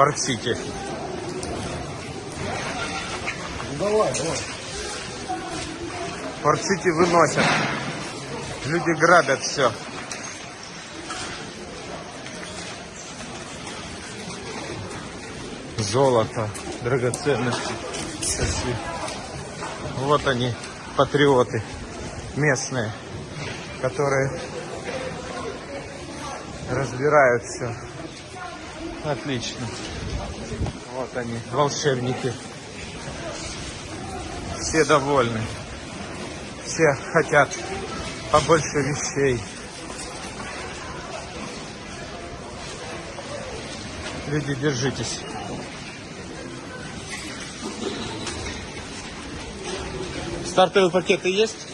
Парк-Сити. Давай, давай. Парк-Сити выносят. Люди грабят все. Золото, драгоценности. Вот они, патриоты местные, которые разбирают все. Отлично. Вот они, волшебники. Все довольны. Все хотят побольше вещей. Люди, держитесь. Стартовые пакеты есть?